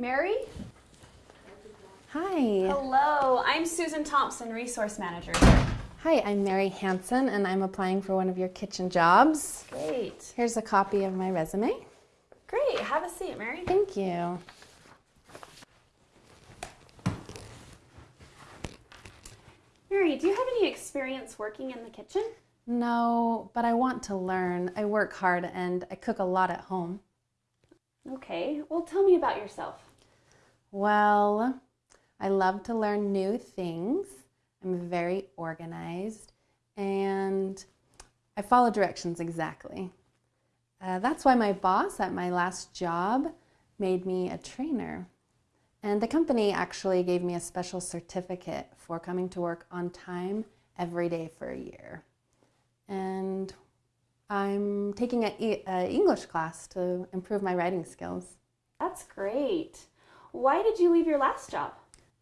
Mary? Hi. Hello, I'm Susan Thompson, Resource Manager. Hi, I'm Mary Hanson and I'm applying for one of your kitchen jobs. Great. Here's a copy of my resume. Great. Have a seat, Mary. Thank you. Mary, do you have any experience working in the kitchen? No, but I want to learn. I work hard and I cook a lot at home. Okay, well, tell me about yourself. Well, I love to learn new things. I'm very organized and I follow directions exactly. Uh, that's why my boss at my last job made me a trainer. And the company actually gave me a special certificate for coming to work on time every day for a year. And I'm taking an English class to improve my writing skills. That's great. Why did you leave your last job?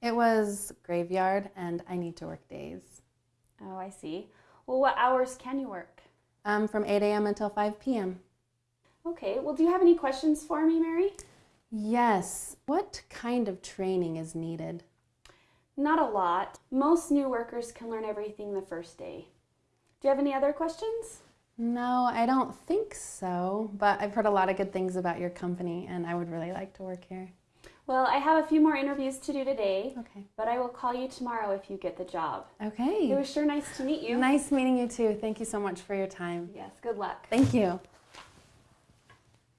It was graveyard and I need to work days. Oh, I see. Well, what hours can you work? Um, from 8 a.m. until 5 p.m. Okay, well, do you have any questions for me, Mary? Yes. What kind of training is needed? Not a lot. Most new workers can learn everything the first day. Do you have any other questions? No, I don't think so, but I've heard a lot of good things about your company and I would really like to work here. Well, I have a few more interviews to do today, Okay. but I will call you tomorrow if you get the job. Okay. It was sure nice to meet you. Nice meeting you too. Thank you so much for your time. Yes, good luck. Thank you.